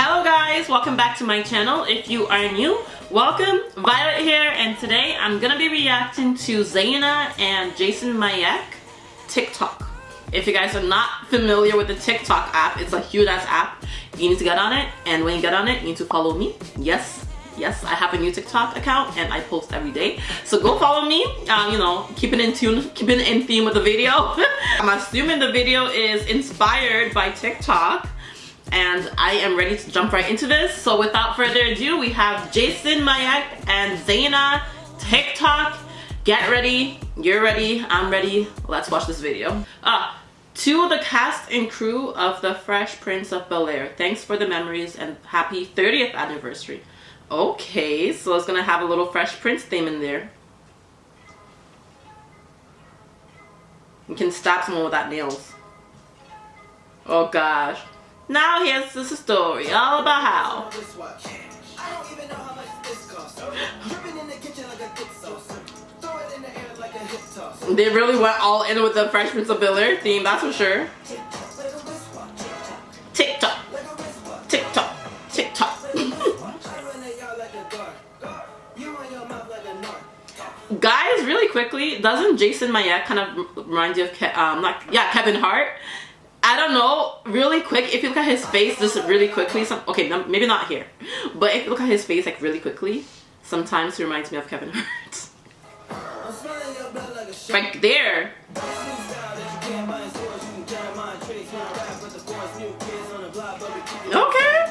Hello guys, welcome back to my channel. If you are new, welcome. Violet here and today I'm gonna be reacting to Zaina and Jason Mayek TikTok. If you guys are not familiar with the TikTok app, it's a huge ass app. You need to get on it and when you get on it, you need to follow me. Yes, yes i have a new tiktok account and i post every day so go follow me um, you know keep it in tune keep it in theme with the video i'm assuming the video is inspired by tiktok and I am ready to jump right into this. So without further ado, we have Jason Mayak and Zaina TikTok. Get ready, you're ready, I'm ready, let's watch this video. Ah, to the cast and crew of The Fresh Prince of Bel-Air, thanks for the memories and happy 30th anniversary. Okay, so it's gonna have a little Fresh Prince theme in there. You can stab someone without nails. Oh gosh. Now here's the story all about how. They really went all in with the Fresh Prince of Bel-Air theme, that's for sure. TikTok. TikTok. TikTok. Guys, really quickly, doesn't Jason Mayek kind of remind you of, Ke um, like, yeah, Kevin Hart? I don't know, really quick, if you look at his face just really quickly, some, okay, maybe not here, but if you look at his face like really quickly, sometimes he reminds me of Kevin Hart. right there. Okay.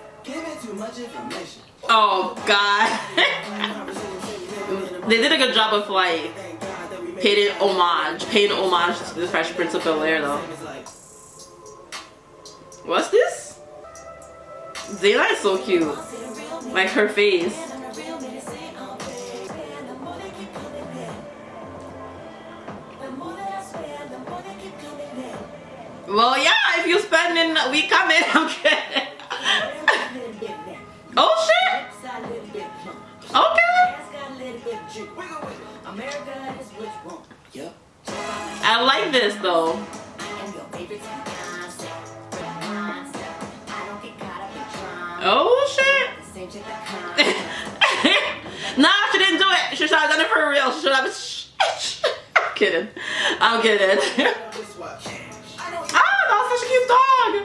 Oh god. they did a good job of like paying homage, paying homage to the Fresh Prince of Bel-Air though. What's this? Zaina is so cute. Like her face. Well, yeah, if you spending, we coming. Okay. oh I like this though. Oh shit. nah, she didn't do it. She should have done it for real. She should have. I'm kidding. I'm kidding. Ah, such a cute dog.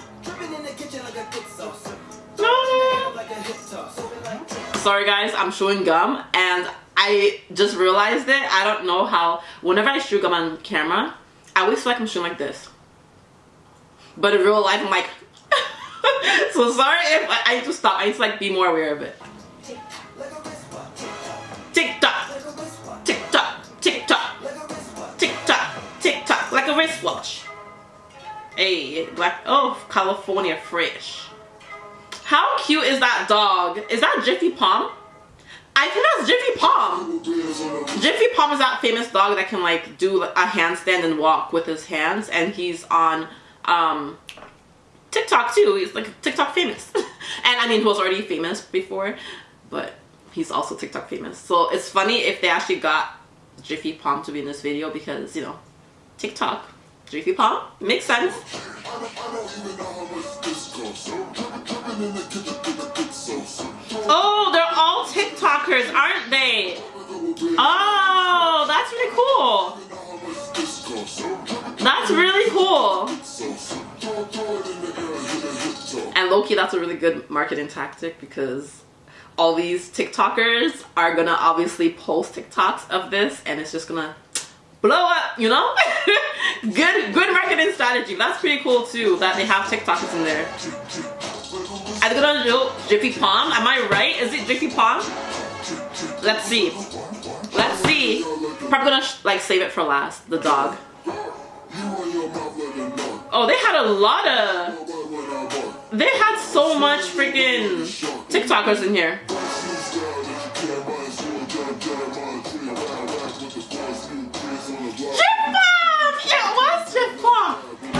Sorry guys, I'm chewing gum and I just realized it. I don't know how, whenever I chew gum on camera, I always feel like I'm chewing like this. But in real life, I'm like, so sorry if I, I need to stop. I need to like be more aware of it. Tick tock, tick tock, tick tock, tick tock, tick tock, like a wristwatch. Hey, black, oh, California fresh. How cute is that dog? Is that Jiffy Palm? I think that's Jiffy Palm. Jiffy Palm is that famous dog that can like do a handstand and walk with his hands and he's on um, TikTok too. He's like TikTok famous. and I mean he was already famous before, but he's also TikTok famous. So it's funny if they actually got Jiffy Palm to be in this video because, you know, TikTok Jiffy Palm. Makes sense. Aren't they? Oh, that's really cool. That's really cool. And Loki, that's a really good marketing tactic because all these TikTokers are gonna obviously post TikToks of this and it's just gonna blow up, you know? good good marketing strategy. That's pretty cool too that they have TikTokers in there. I think do Jiffy Palm. Am I right? Is it Jiffy Palm? Let's see. Let's see. Probably gonna like save it for last. The dog. Oh, they had a lot of. They had so much freaking TikTokers in here.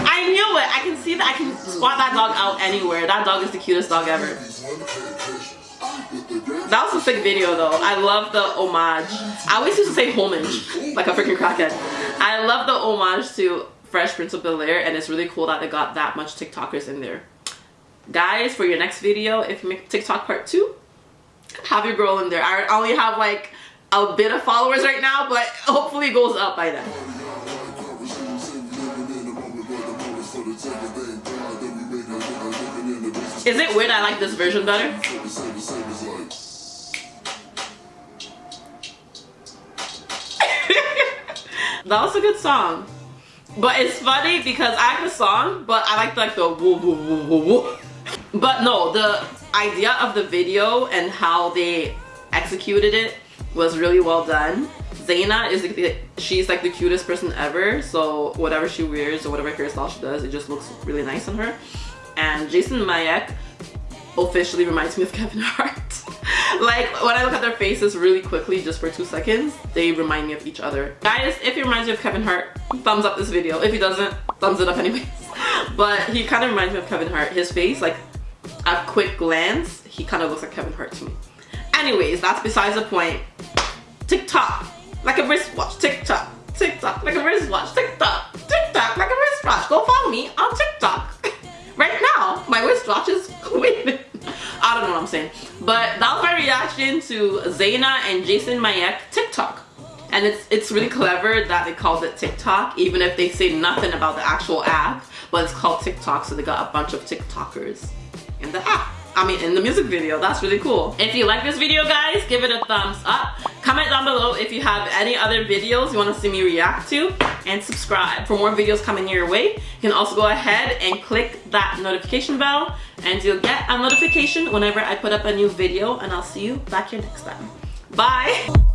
I knew it. I can see that I can spot that dog out anywhere. That dog is the cutest dog ever. That was a sick video though. I love the homage. I always used to say homage, like a freaking crackhead. I love the homage to Fresh Prince of Bel-Air and it's really cool that they got that much TikTokers in there. Guys, for your next video, if you make TikTok part two, have your girl in there. I only have like a bit of followers right now, but hopefully it goes up by then. Is it weird I like this version better? That was a good song. But it's funny because I like the song, but I like like the woo woo woo woo woo. But no, the idea of the video and how they executed it was really well done. Zaina is the, she's like the cutest person ever so whatever she wears or whatever hairstyle she does it just looks really nice on her and Jason Mayek officially reminds me of Kevin Hart like when I look at their faces really quickly just for two seconds they remind me of each other. Guys if he reminds you of Kevin Hart thumbs up this video. If he doesn't thumbs it up anyways. But he kind of reminds me of Kevin Hart. His face like at quick glance he kind of looks like Kevin Hart to me. Anyways that's besides the point. TikTok like a wristwatch. TikTok TikTok like a wristwatch. TikTok TikTok like a wristwatch. Go follow me on TikTok. Right now my wristwatch is waiting I don't know what I'm saying. But that was my reaction to Zaina and Jason Mayek TikTok. And it's it's really clever that they called it TikTok, even if they say nothing about the actual app, but it's called TikTok, so they got a bunch of TikTokers in the app. I mean, in the music video. That's really cool. If you like this video, guys, give it a thumbs up. Comment down below if you have any other videos you want to see me react to. And subscribe for more videos coming your way. You can also go ahead and click that notification bell. And you'll get a notification whenever I put up a new video. And I'll see you back here next time. Bye!